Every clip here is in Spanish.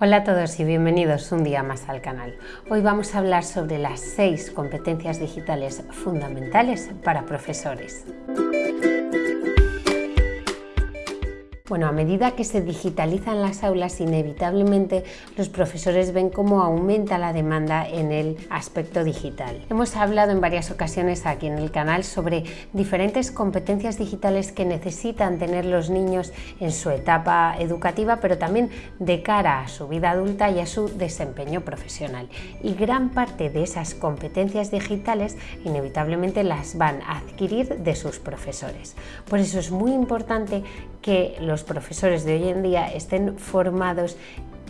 Hola a todos y bienvenidos un día más al canal. Hoy vamos a hablar sobre las seis competencias digitales fundamentales para profesores. Bueno, a medida que se digitalizan las aulas, inevitablemente los profesores ven cómo aumenta la demanda en el aspecto digital. Hemos hablado en varias ocasiones aquí en el canal sobre diferentes competencias digitales que necesitan tener los niños en su etapa educativa, pero también de cara a su vida adulta y a su desempeño profesional. Y gran parte de esas competencias digitales inevitablemente las van a adquirir de sus profesores. Por eso es muy importante que los profesores de hoy en día estén formados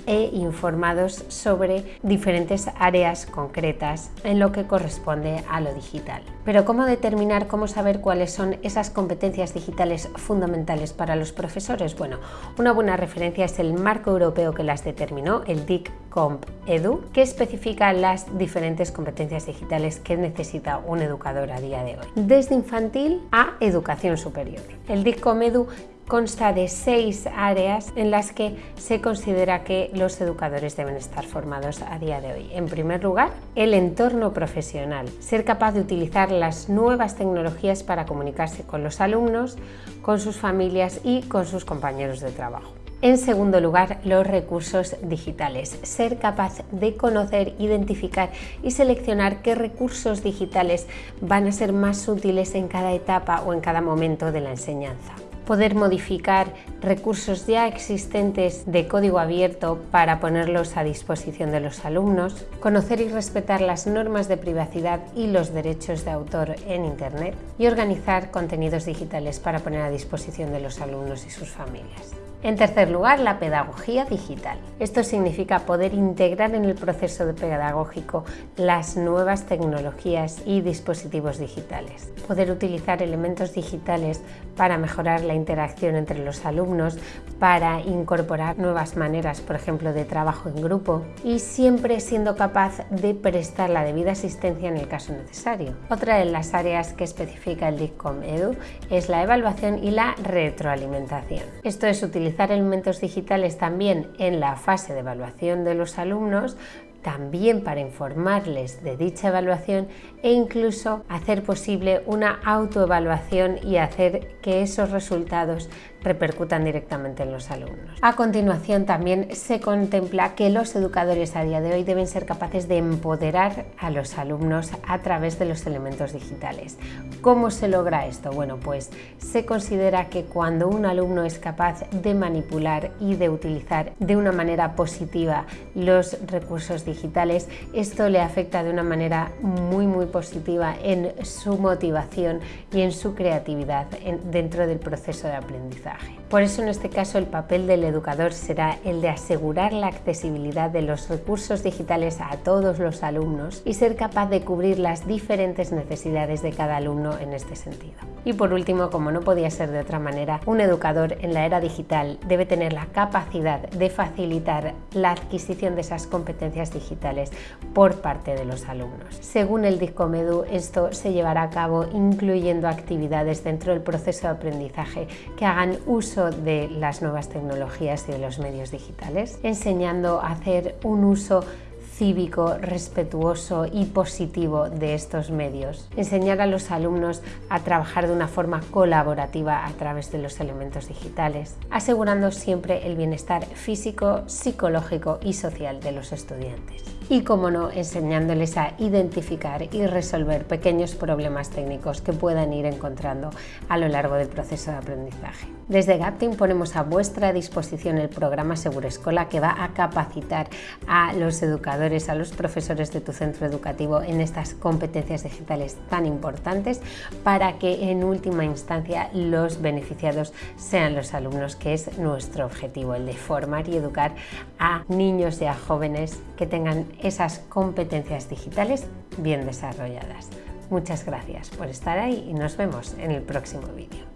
e informados sobre diferentes áreas concretas en lo que corresponde a lo digital. Pero ¿cómo determinar, cómo saber cuáles son esas competencias digitales fundamentales para los profesores? Bueno, una buena referencia es el marco europeo que las determinó, el DIC-COMP EDU, que especifica las diferentes competencias digitales que necesita un educador a día de hoy, desde infantil a educación superior. El DIC-COMP EDU consta de seis áreas en las que se considera que los educadores deben estar formados a día de hoy. En primer lugar, el entorno profesional, ser capaz de utilizar las nuevas tecnologías para comunicarse con los alumnos, con sus familias y con sus compañeros de trabajo. En segundo lugar, los recursos digitales. Ser capaz de conocer, identificar y seleccionar qué recursos digitales van a ser más útiles en cada etapa o en cada momento de la enseñanza poder modificar recursos ya existentes de código abierto para ponerlos a disposición de los alumnos, conocer y respetar las normas de privacidad y los derechos de autor en Internet y organizar contenidos digitales para poner a disposición de los alumnos y sus familias. En tercer lugar, la pedagogía digital. Esto significa poder integrar en el proceso pedagógico las nuevas tecnologías y dispositivos digitales. Poder utilizar elementos digitales para mejorar la interacción entre los alumnos, para incorporar nuevas maneras, por ejemplo, de trabajo en grupo y siempre siendo capaz de prestar la debida asistencia en el caso necesario. Otra de las áreas que especifica el DICCOM EDU es la evaluación y la retroalimentación. Esto es utilizar elementos digitales también en la fase de evaluación de los alumnos también para informarles de dicha evaluación e incluso hacer posible una autoevaluación y hacer que esos resultados repercutan directamente en los alumnos. A continuación también se contempla que los educadores a día de hoy deben ser capaces de empoderar a los alumnos a través de los elementos digitales. ¿Cómo se logra esto? Bueno, pues se considera que cuando un alumno es capaz de manipular y de utilizar de una manera positiva los recursos digitales, esto le afecta de una manera muy muy positiva en su motivación y en su creatividad dentro del proceso de aprendizaje. Por eso en este caso el papel del educador será el de asegurar la accesibilidad de los recursos digitales a todos los alumnos y ser capaz de cubrir las diferentes necesidades de cada alumno en este sentido. Y por último, como no podía ser de otra manera, un educador en la era digital debe tener la capacidad de facilitar la adquisición de esas competencias digitales por parte de los alumnos. Según el DICOMEDU, esto se llevará a cabo incluyendo actividades dentro del proceso de aprendizaje que hagan uso de las nuevas tecnologías y de los medios digitales, enseñando a hacer un uso cívico, respetuoso y positivo de estos medios. Enseñar a los alumnos a trabajar de una forma colaborativa a través de los elementos digitales, asegurando siempre el bienestar físico, psicológico y social de los estudiantes y, como no, enseñándoles a identificar y resolver pequeños problemas técnicos que puedan ir encontrando a lo largo del proceso de aprendizaje. Desde Gapting ponemos a vuestra disposición el programa Seguro Escola que va a capacitar a los educadores, a los profesores de tu centro educativo en estas competencias digitales tan importantes para que en última instancia los beneficiados sean los alumnos, que es nuestro objetivo, el de formar y educar a niños y a jóvenes que tengan esas competencias digitales bien desarrolladas. Muchas gracias por estar ahí y nos vemos en el próximo vídeo.